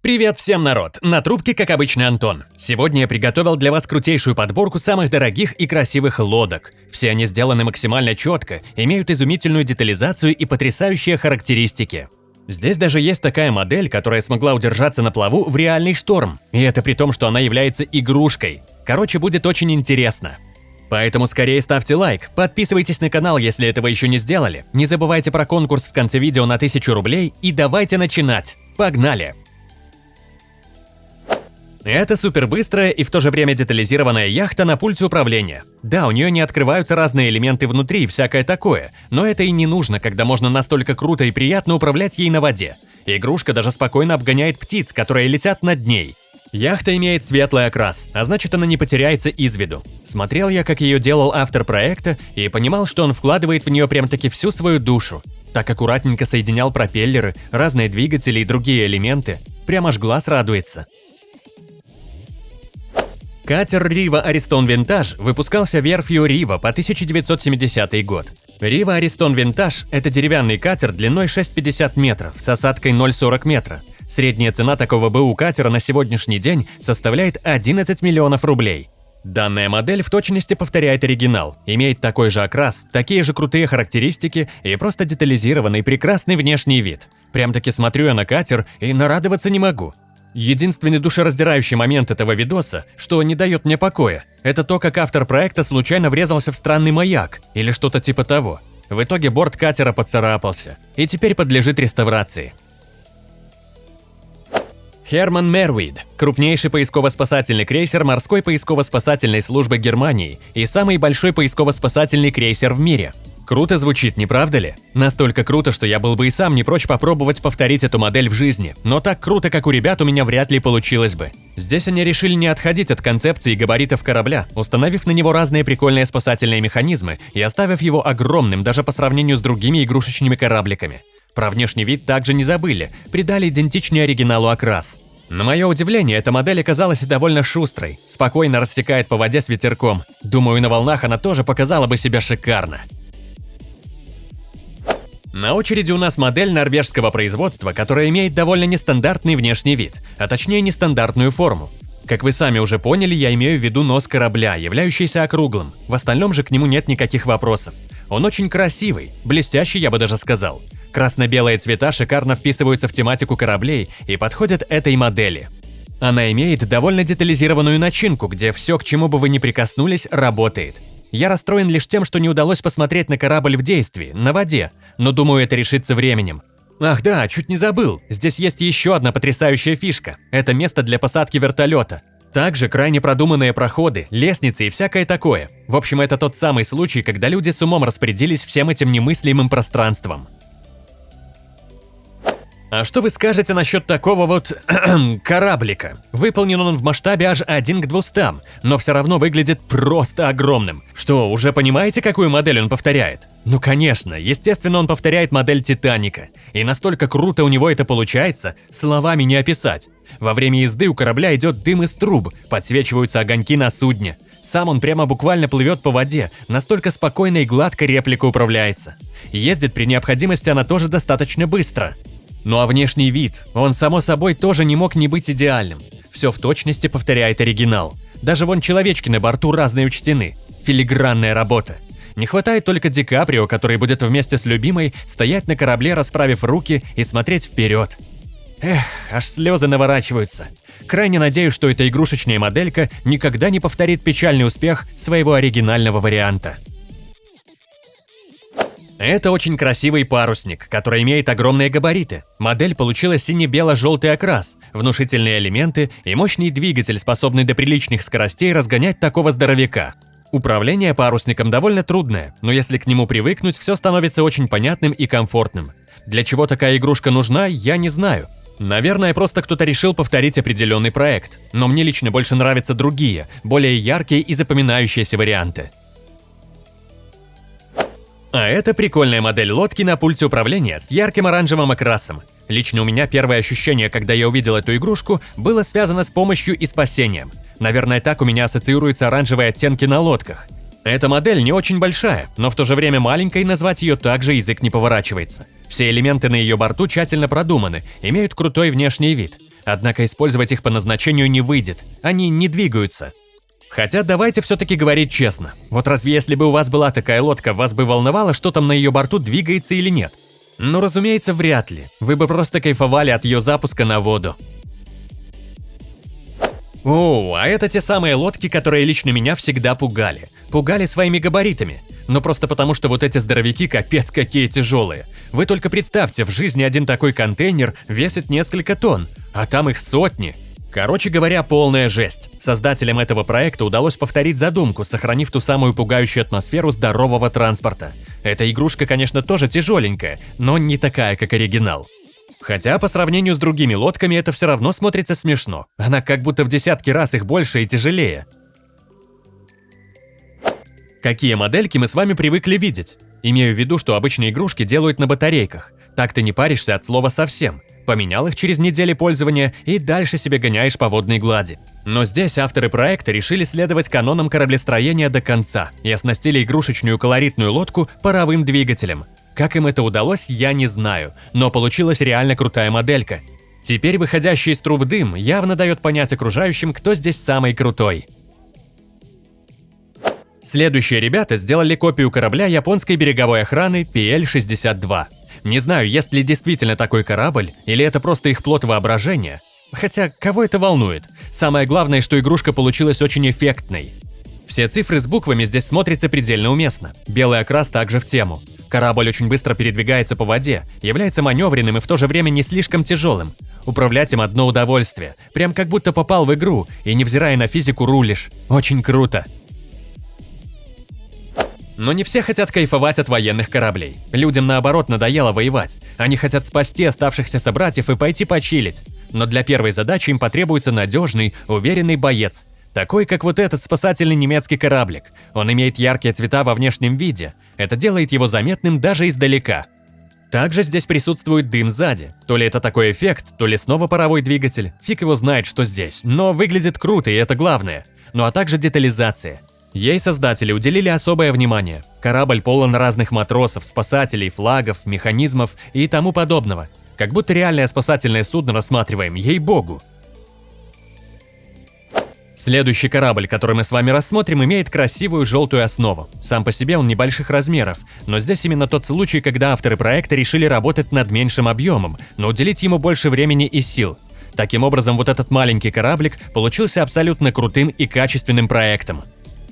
Привет всем, народ! На трубке, как обычно, Антон. Сегодня я приготовил для вас крутейшую подборку самых дорогих и красивых лодок. Все они сделаны максимально четко, имеют изумительную детализацию и потрясающие характеристики. Здесь даже есть такая модель, которая смогла удержаться на плаву в реальный шторм. И это при том, что она является игрушкой. Короче, будет очень интересно. Поэтому скорее ставьте лайк, подписывайтесь на канал, если этого еще не сделали, не забывайте про конкурс в конце видео на 1000 рублей и давайте начинать. Погнали! Это супербыстрая и в то же время детализированная яхта на пульте управления. Да, у нее не открываются разные элементы внутри и всякое такое, но это и не нужно, когда можно настолько круто и приятно управлять ей на воде. Игрушка даже спокойно обгоняет птиц, которые летят над ней. Яхта имеет светлый окрас, а значит она не потеряется из виду. Смотрел я, как ее делал автор проекта, и понимал, что он вкладывает в нее прям-таки всю свою душу. Так аккуратненько соединял пропеллеры, разные двигатели и другие элементы. Прям аж глаз радуется. Катер Рива Аристон Винтаж выпускался верфью Рива по 1970 год. Рива Аристон Винтаж – это деревянный катер длиной 6,50 метров с осадкой 0,40 метра. Средняя цена такого БУ катера на сегодняшний день составляет 11 миллионов рублей. Данная модель в точности повторяет оригинал, имеет такой же окрас, такие же крутые характеристики и просто детализированный прекрасный внешний вид. Прям-таки смотрю я на катер и нарадоваться не могу. Единственный душераздирающий момент этого видоса, что не дает мне покоя, это то, как автор проекта случайно врезался в странный маяк или что-то типа того. В итоге борт катера поцарапался и теперь подлежит реставрации. Херман Мервид – крупнейший поисково-спасательный крейсер морской поисково-спасательной службы Германии и самый большой поисково-спасательный крейсер в мире – Круто звучит, не правда ли? Настолько круто, что я был бы и сам не прочь попробовать повторить эту модель в жизни, но так круто, как у ребят, у меня вряд ли получилось бы. Здесь они решили не отходить от концепции габаритов корабля, установив на него разные прикольные спасательные механизмы и оставив его огромным даже по сравнению с другими игрушечными корабликами. Про внешний вид также не забыли, придали идентичный оригиналу окрас. На мое удивление, эта модель оказалась довольно шустрой, спокойно рассекает по воде с ветерком. Думаю, на волнах она тоже показала бы себя шикарно. На очереди у нас модель норвежского производства, которая имеет довольно нестандартный внешний вид, а точнее нестандартную форму. Как вы сами уже поняли, я имею в виду нос корабля, являющийся округлым. В остальном же к нему нет никаких вопросов. Он очень красивый, блестящий, я бы даже сказал. Красно-белые цвета шикарно вписываются в тематику кораблей и подходят этой модели. Она имеет довольно детализированную начинку, где все, к чему бы вы ни прикоснулись, работает. Я расстроен лишь тем, что не удалось посмотреть на корабль в действии, на воде, но думаю, это решится временем. Ах да, чуть не забыл, здесь есть еще одна потрясающая фишка. Это место для посадки вертолета. Также крайне продуманные проходы, лестницы и всякое такое. В общем, это тот самый случай, когда люди с умом распорядились всем этим немыслимым пространством. А что вы скажете насчет такого вот кораблика? Выполнен он в масштабе аж 1 к 200, но все равно выглядит просто огромным. Что, уже понимаете, какую модель он повторяет? Ну конечно, естественно он повторяет модель Титаника. И настолько круто у него это получается, словами не описать. Во время езды у корабля идет дым из труб, подсвечиваются огоньки на судне. Сам он прямо буквально плывет по воде, настолько спокойно и гладко реплика управляется. Ездит при необходимости она тоже достаточно быстро. Ну а внешний вид, он само собой тоже не мог не быть идеальным. Все в точности повторяет оригинал. Даже вон человечки на борту разные учтены. Филигранная работа. Не хватает только Ди Каприо, который будет вместе с любимой стоять на корабле, расправив руки и смотреть вперед. Эх, аж слезы наворачиваются. Крайне надеюсь, что эта игрушечная моделька никогда не повторит печальный успех своего оригинального варианта. Это очень красивый парусник, который имеет огромные габариты. Модель получила сине-бело-желтый окрас, внушительные элементы и мощный двигатель, способный до приличных скоростей разгонять такого здоровяка. Управление парусником довольно трудное, но если к нему привыкнуть, все становится очень понятным и комфортным. Для чего такая игрушка нужна, я не знаю. Наверное, просто кто-то решил повторить определенный проект, но мне лично больше нравятся другие, более яркие и запоминающиеся варианты. А это прикольная модель лодки на пульте управления с ярким оранжевым окрасом. Лично у меня первое ощущение, когда я увидел эту игрушку, было связано с помощью и спасением. Наверное, так у меня ассоциируются оранжевые оттенки на лодках. Эта модель не очень большая, но в то же время маленькой назвать ее также язык не поворачивается. Все элементы на ее борту тщательно продуманы, имеют крутой внешний вид. Однако использовать их по назначению не выйдет, они не двигаются. Хотя давайте все-таки говорить честно. Вот разве если бы у вас была такая лодка, вас бы волновало, что там на ее борту двигается или нет? Ну, разумеется, вряд ли. Вы бы просто кайфовали от ее запуска на воду. О, а это те самые лодки, которые лично меня всегда пугали. Пугали своими габаритами. Но просто потому, что вот эти здоровяки капец какие тяжелые. Вы только представьте, в жизни один такой контейнер весит несколько тонн, а там их сотни. Короче говоря, полная жесть. Создателям этого проекта удалось повторить задумку, сохранив ту самую пугающую атмосферу здорового транспорта. Эта игрушка, конечно, тоже тяжеленькая, но не такая, как оригинал. Хотя по сравнению с другими лодками это все равно смотрится смешно. Она как будто в десятки раз их больше и тяжелее. Какие модельки мы с вами привыкли видеть? Имею в виду, что обычные игрушки делают на батарейках. Так ты не паришься от слова совсем. Поменял их через недели пользования и дальше себе гоняешь по водной глади. Но здесь авторы проекта решили следовать канонам кораблестроения до конца и оснастили игрушечную колоритную лодку паровым двигателем. Как им это удалось, я не знаю, но получилась реально крутая моделька. Теперь выходящий из труб дым явно дает понять окружающим, кто здесь самый крутой. Следующие ребята сделали копию корабля японской береговой охраны PL-62. Не знаю, есть ли действительно такой корабль, или это просто их плод воображения. Хотя, кого это волнует? Самое главное, что игрушка получилась очень эффектной. Все цифры с буквами здесь смотрятся предельно уместно. Белый окрас также в тему. Корабль очень быстро передвигается по воде, является маневренным и в то же время не слишком тяжелым. Управлять им одно удовольствие. Прям как будто попал в игру, и невзирая на физику рулишь. Очень круто. Но не все хотят кайфовать от военных кораблей. Людям наоборот надоело воевать. Они хотят спасти оставшихся собратьев и пойти почилить. Но для первой задачи им потребуется надежный, уверенный боец. Такой, как вот этот спасательный немецкий кораблик. Он имеет яркие цвета во внешнем виде. Это делает его заметным даже издалека. Также здесь присутствует дым сзади. То ли это такой эффект, то ли снова паровой двигатель. Фиг его знает, что здесь. Но выглядит круто, и это главное. Ну а также детализация. Ей создатели уделили особое внимание. Корабль полон разных матросов, спасателей, флагов, механизмов и тому подобного. Как будто реальное спасательное судно рассматриваем, ей-богу. Следующий корабль, который мы с вами рассмотрим, имеет красивую желтую основу. Сам по себе он небольших размеров, но здесь именно тот случай, когда авторы проекта решили работать над меньшим объемом, но уделить ему больше времени и сил. Таким образом, вот этот маленький кораблик получился абсолютно крутым и качественным проектом.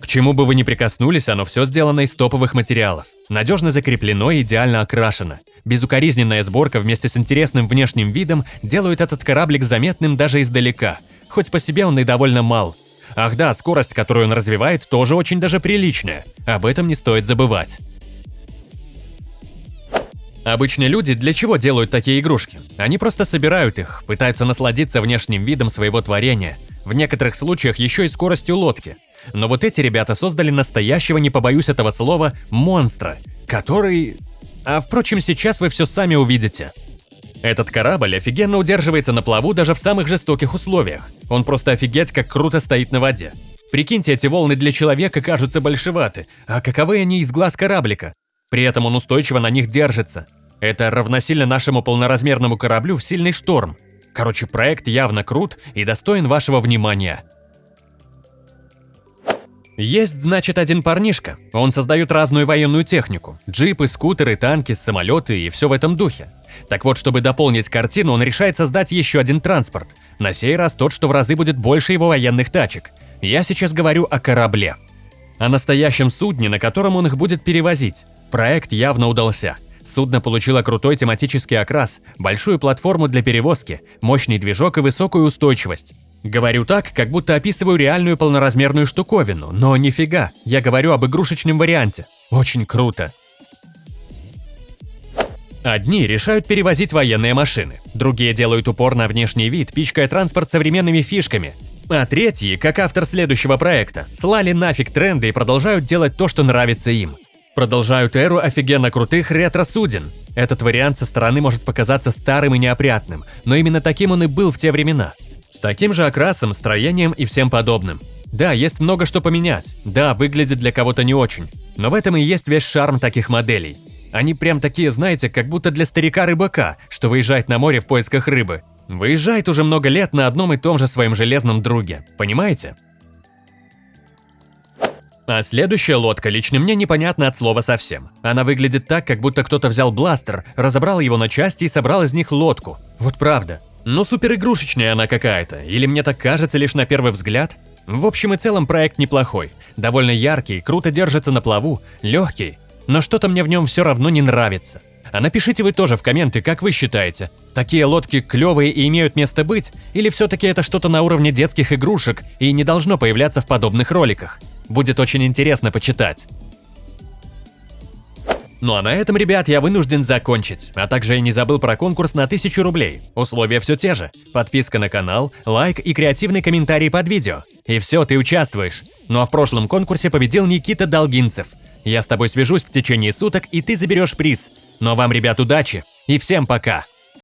К чему бы вы ни прикоснулись, оно все сделано из топовых материалов. Надежно закреплено и идеально окрашено. Безукоризненная сборка вместе с интересным внешним видом делают этот кораблик заметным даже издалека. Хоть по себе он и довольно мал. Ах да, скорость, которую он развивает, тоже очень даже приличная. Об этом не стоит забывать. Обычные люди для чего делают такие игрушки? Они просто собирают их, пытаются насладиться внешним видом своего творения. В некоторых случаях еще и скоростью лодки. Но вот эти ребята создали настоящего, не побоюсь этого слова, монстра, который... А впрочем, сейчас вы все сами увидите. Этот корабль офигенно удерживается на плаву даже в самых жестоких условиях. Он просто офигеть как круто стоит на воде. Прикиньте, эти волны для человека кажутся большеваты, а каковы они из глаз кораблика? При этом он устойчиво на них держится. Это равносильно нашему полноразмерному кораблю в сильный шторм. Короче, проект явно крут и достоин вашего внимания. Есть, значит, один парнишка. Он создает разную военную технику. Джипы, скутеры, танки, самолеты и все в этом духе. Так вот, чтобы дополнить картину, он решает создать еще один транспорт. На сей раз тот, что в разы будет больше его военных тачек. Я сейчас говорю о корабле. О настоящем судне, на котором он их будет перевозить. Проект явно удался. Судно получило крутой тематический окрас, большую платформу для перевозки, мощный движок и высокую устойчивость. Говорю так, как будто описываю реальную полноразмерную штуковину, но нифига, я говорю об игрушечном варианте. Очень круто. Одни решают перевозить военные машины, другие делают упор на внешний вид, пичкая транспорт современными фишками, а третьи, как автор следующего проекта, слали нафиг тренды и продолжают делать то, что нравится им. Продолжают эру офигенно крутых ретро-суден. Этот вариант со стороны может показаться старым и неопрятным, но именно таким он и был в те времена – с таким же окрасом, строением и всем подобным. Да, есть много что поменять. Да, выглядит для кого-то не очень. Но в этом и есть весь шарм таких моделей. Они прям такие, знаете, как будто для старика-рыбака, что выезжает на море в поисках рыбы. Выезжает уже много лет на одном и том же своем железном друге, понимаете? А следующая лодка лично мне непонятна от слова совсем. Она выглядит так, как будто кто-то взял бластер, разобрал его на части и собрал из них лодку. Вот правда. Но супер игрушечная она какая-то, или мне так кажется лишь на первый взгляд? В общем и целом проект неплохой. Довольно яркий, круто держится на плаву, легкий. Но что-то мне в нем все равно не нравится. А напишите вы тоже в комменты, как вы считаете, такие лодки клевые и имеют место быть, или все-таки это что-то на уровне детских игрушек и не должно появляться в подобных роликах? Будет очень интересно почитать. Ну а на этом, ребят, я вынужден закончить. А также я не забыл про конкурс на 1000 рублей. Условия все те же. Подписка на канал, лайк и креативный комментарий под видео. И все, ты участвуешь. Ну а в прошлом конкурсе победил Никита Долгинцев. Я с тобой свяжусь в течение суток, и ты заберешь приз. А вам, ребят, удачи. И всем пока.